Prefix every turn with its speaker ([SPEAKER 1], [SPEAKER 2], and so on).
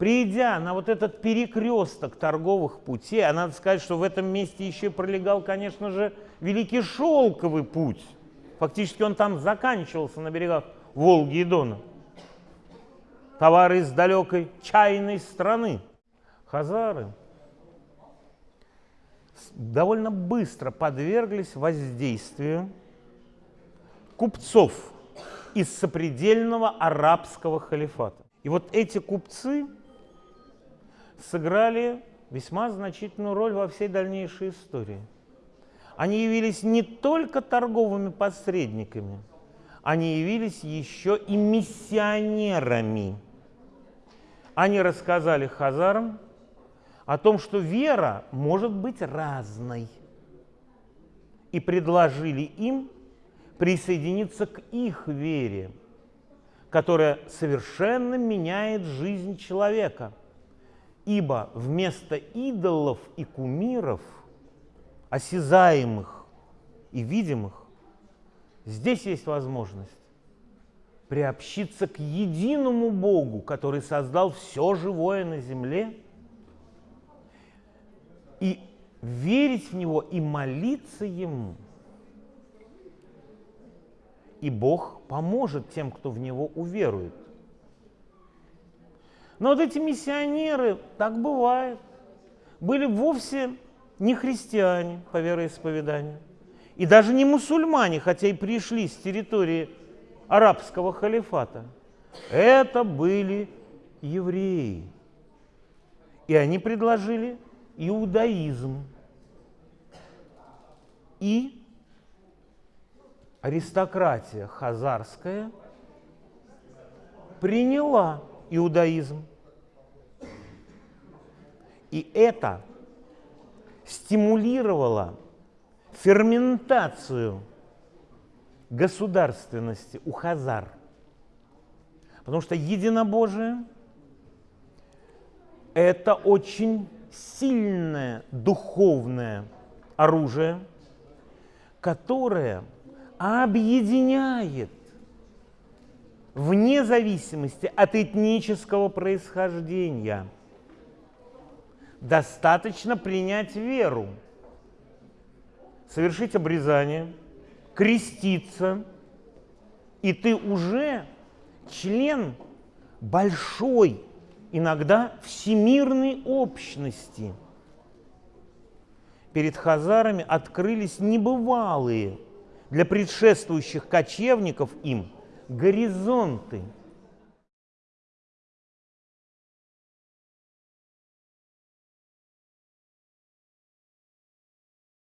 [SPEAKER 1] Придя на вот этот перекресток торговых путей, а надо сказать, что в этом месте еще пролегал, конечно же, Великий Шелковый путь. Фактически он там заканчивался на берегах Волги и Дона. Товары из далекой чайной страны. Хазары довольно быстро подверглись воздействию купцов из сопредельного арабского халифата. И вот эти купцы сыграли весьма значительную роль во всей дальнейшей истории. Они явились не только торговыми посредниками, они явились еще и миссионерами. Они рассказали хазарам о том, что вера может быть разной, и предложили им присоединиться к их вере, которая совершенно меняет жизнь человека. Ибо вместо идолов и кумиров, осязаемых и видимых, здесь есть возможность приобщиться к единому Богу, который создал все живое на земле, и верить в Него и молиться Ему – и Бог поможет тем, кто в Него уверует. Но вот эти миссионеры, так бывает, были вовсе не христиане по вероисповеданию, и даже не мусульмане, хотя и пришли с территории арабского халифата. Это были евреи. И они предложили иудаизм и аристократия хазарская приняла иудаизм. И это стимулировало ферментацию государственности у хазар. Потому что единобожие – это очень сильное духовное оружие, которое – объединяет вне зависимости от этнического происхождения. Достаточно принять веру, совершить обрезание, креститься, и ты уже член большой, иногда всемирной общности. Перед хазарами открылись небывалые – для предшествующих кочевников им горизонты –